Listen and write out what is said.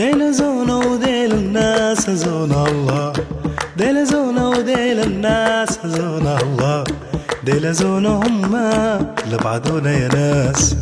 ديل زونا وديل الناس زونا الله. ديل زونا وديل الناس زونا الله. ديل زونا هما لبعضونا يا ناس.